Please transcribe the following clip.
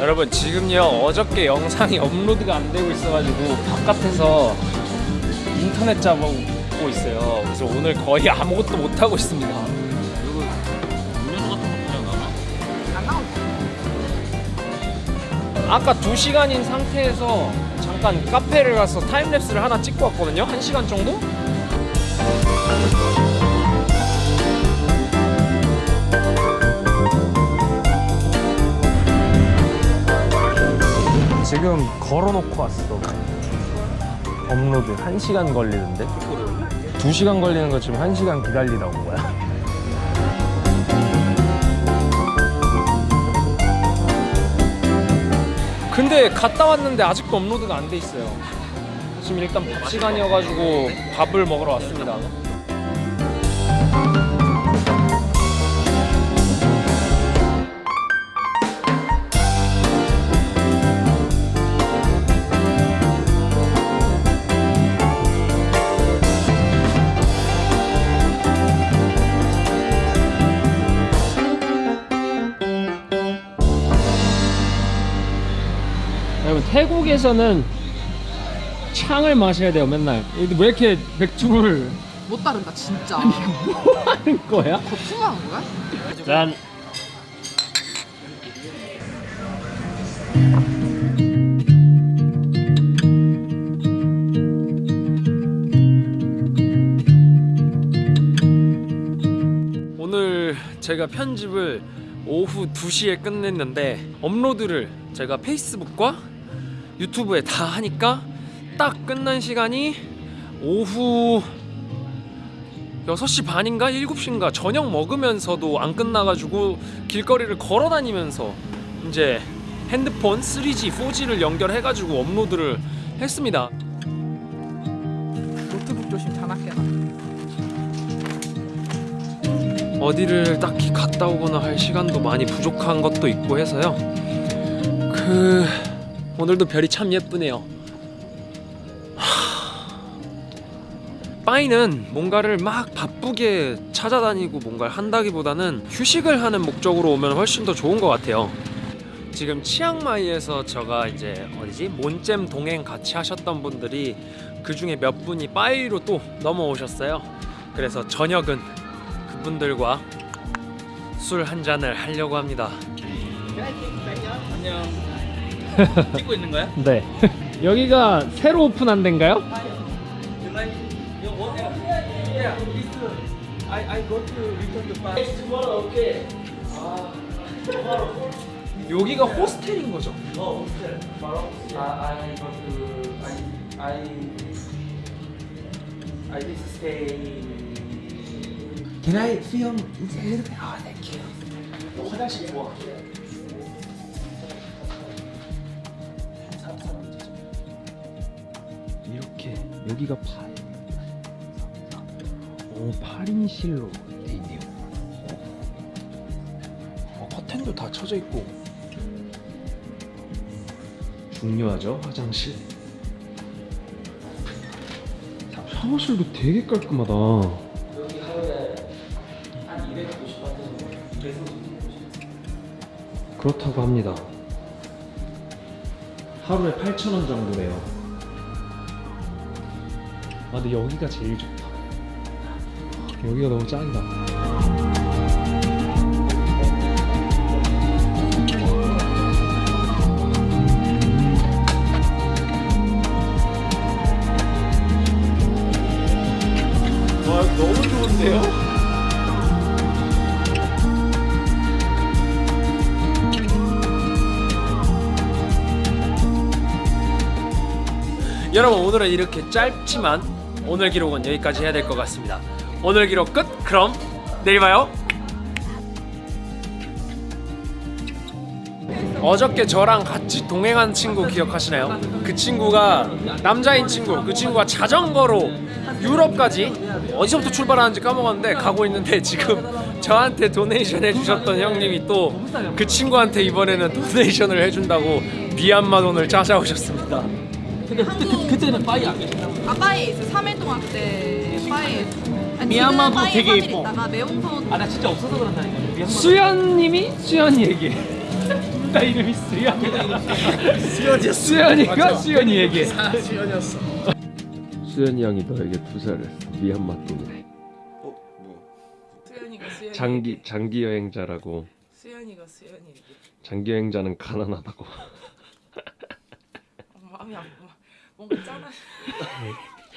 여러분 지금요 어저께 영상이 업로드가 안 되고 있어가지고 바깥에서 인터넷 잡고 있어요. 그래서 오늘 거의 아무것도 못 하고 있습니다. 아까 2시간인 상태에서 잠깐 카페를 가서 타임랩스를 하나 찍고 왔거든요. 1시간 정도? 지금 걸어놓고 왔어. 업로드 1시간 걸리는데? 2시간 걸리는 거 지금 1시간 기다리다 온 거야. 근데 갔다 왔는데 아직도 업로드가 안 돼 있어요. 지금 일단 밥 시간이어가지고 밥을 먹으러 왔습니다. 여러분 태국에서는 창을 마셔야 돼요 맨날. 왜 이렇게 맥주를 못 따른다 진짜. 뭐 하는 거야? 거품하는 거야? 짠. 오늘 제가 편집을 오후 2시에 끝냈는데 업로드를 제가 페이스북과 유튜브에 다 하니까 딱 끝난 시간이 오후 6시 반인가 7시인가 저녁 먹으면서도 안 끝나가지고 길거리를 걸어 다니면서 이제 핸드폰 3G, 4G를 연결해가지고 업로드를 했습니다. 노트북 조심 장난해라. 어디를 딱히 갔다 오거나 할 시간도 많이 부족한 것도 있고 해서요. 그 오늘도 별이 참 예쁘네요. 하... 빠이는 뭔가를 막 바쁘게 찾아다니고 뭔가를 한다기보다는 휴식을 하는 목적으로 오면 훨씬 더 좋은 것 같아요. 지금 치앙마이에서 제가 이제 어디지 몬잼 동행 같이 하셨던 분들이 그 중에 몇 분이 빠이로 또 넘어오셨어요. 그래서 저녁은 그분들과 술 한 잔을 하려고 합니다. 안녕. 찍고 있는 거야? 네. 여기가 새로 오픈한 데인가요? 여기가 호스텔인 거죠? Oh, okay. Tomorrow. Uh, I go to I I I just stay. Can I film a little bit? Ah, thank you. 화장실 좋아. 여기가 8. 오, 8인실로 돼 있네요. 어, 커튼도 다 쳐져 있고. 중요하죠, 화장실. 샤워실도 되게 깔끔하다. 여기 하루에 한 250바트 230. 그렇다고 합니다. 하루에 8,000원 정도래요. 아, 근데 여기가 제일 좋다. 여기가 너무 짱이다. 와, 너무 좋은데요? 여러분 오늘은 이렇게 짧지만 오늘 기록은 여기까지 해야 될 것 같습니다. 오늘 기록 끝. 그럼 내일 봐요. 어저께 저랑 같이 동행한 친구 기억하시나요? 그 친구가 남자인 친구, 그 친구가 자전거로 유럽까지 어디서부터 출발하는지 까먹었는데 가고 있는데 지금 저한테 도네이션 해주셨던 형님이 또 그 친구한테 이번에는 도네이션을 해준다고 미얀마 돈을 찾아오셨습니다. 근데 그때 그, 그때는 빠이 안 계셨나? 아빠에 있어 3일 동안 그때 빠에 미얀마도 되게 예뻐. 있다가 매운선 아나 진짜 없어서 그런다니까. 미얀마. 수연님이 수연이 얘기해. 둘다 이름이 수연이야. 수연이야. 수연이가 수연이에게. 수연이 형이 너에게 투자했어 미얀마 돈을 수연이가 수연이. 장기 장기 여행자라고 수연이가 수연이. 장기 여행자는 가난하다고 마음이 아파. 뭔가 짠한.